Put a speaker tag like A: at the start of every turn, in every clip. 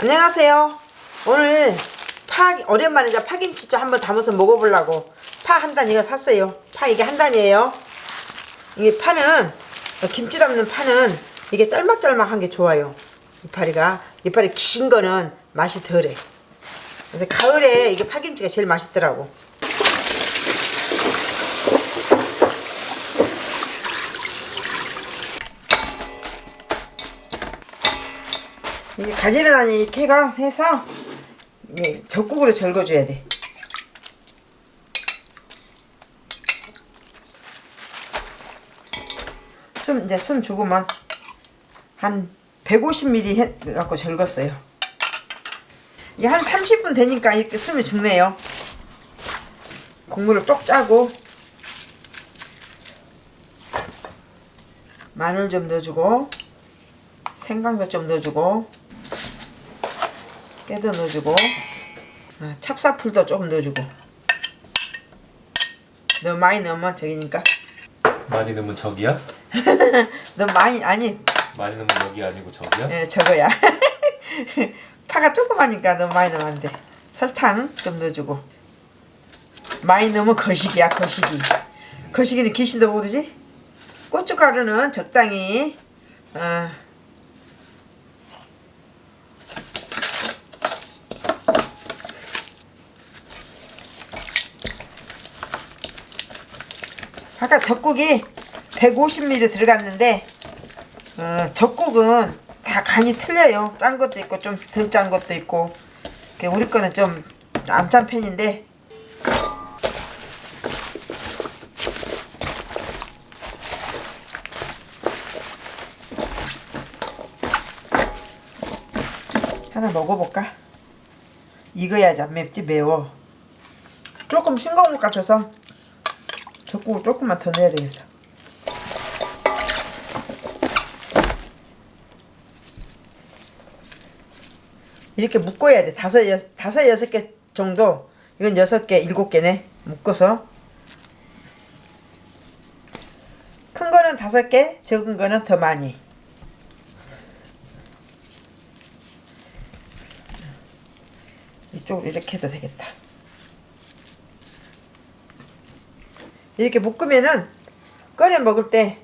A: 안녕하세요. 오늘 파 오랜만에 이제 파김치 좀 한번 담아서 먹어보려고 파 한 단 이거 샀어요. 파 이게 한 단이에요. 이게 파는 김치 담는 파는 이게 짤막짤막한 게 좋아요. 이파리가 이파리 긴 거는 맛이 덜해. 그래서 가을에 이게 파김치가 제일 맛있더라고. 이게 가지를 이렇게 해가 해서 적국으로 절거줘야 돼. 숨 이제 숨 죽으면 한 150ml 해 갖고 절궜어요. 이게 한 30분 되니까 이렇게 숨이 죽네요. 국물을 똑 짜고 마늘 좀 넣어주고 생강도 좀 넣어주고 깨도 넣어주고 어, 찹쌀풀도 조금 넣어주고. 너무 많이 넣으면 저기니까.
B: 많이 넣으면 저기야?
A: 너무 많이 아니.
B: 많이 넣으면 여기 아니고 저기야?
A: 예, 저거야. 파가 조그마니까 너무 많이 넣으면 안돼. 설탕 좀 넣어주고. 많이 넣으면 거식이야 거식이 거식이는 귀신도 모르지? 고춧가루는 적당히 어, 아까 젖국이 150ml 들어갔는데 어, 젖국은 다 간이 틀려요. 짠 것도 있고 좀 덜 짠 것도 있고 그 우리 거는 좀 안 짠 편인데 하나 먹어볼까? 익어야지 안 맵지 매워 조금 싱거운 것 같아서 젖국을 조금만 더 넣어야 되겠어. 이렇게 묶어야 돼. 다섯 여섯, 다섯 여섯 개 정도. 이건 여섯 개 일곱 개네. 묶어서. 큰 거는 다섯 개 적은 거는 더 많이. 이쪽으로 이렇게 해도 되겠다 이렇게 묶으면은 꺼내 먹을 때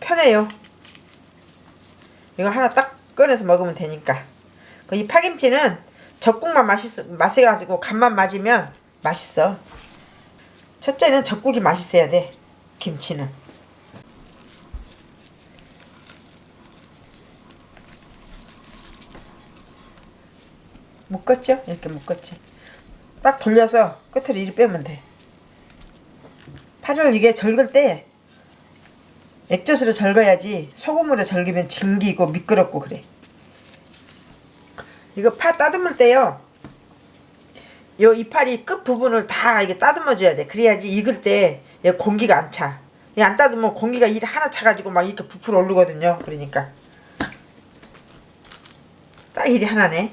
A: 편해요. 이거 하나 딱 꺼내서 먹으면 되니까. 그이 파김치는 젖국만 맛있어 맛해가지고 간만 맞으면 맛있어. 첫째는 젖국이 맛있어야 돼. 김치는. 묶었죠? 이렇게 묶었지. 딱 돌려서 끝을 이리 빼면 돼. 파를 이게 절글 때 액젓으로 절거야지 소금으로 절기면 질기고 미끄럽고 그래. 이거 파 따듬을 때요 요 이파리 끝 부분을 다 이게 따듬어 줘야 돼. 그래야지 익을 때 공기가 안차안 따듬으면 공기가 일 하나 차가지고 막 이렇게 부풀어 오르거든요 그러니까. 딱 일이 하나네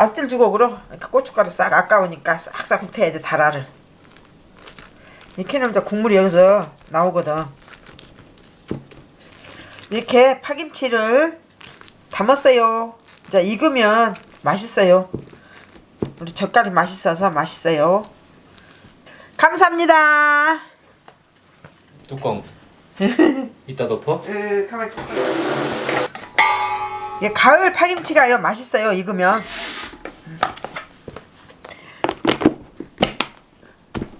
A: 앞들 주걱으로 이렇게 고춧가루 싹 아까우니까 싹싹 훑어야 돼 달아를. 이렇게 이제 국물이 여기서 나오거든. 이렇게 파김치를 담았어요. 자 익으면 맛있어요. 우리 젓갈이 맛있어서 맛있어요. 감사합니다.
B: 뚜껑. 이따 덮어?
A: 으 가만있어. 가을 파김치가요 맛있어요 익으면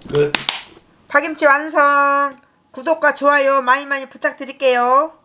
B: 끝.
A: 파김치 완성. 구독과 좋아요 많이 많이 부탁드릴게요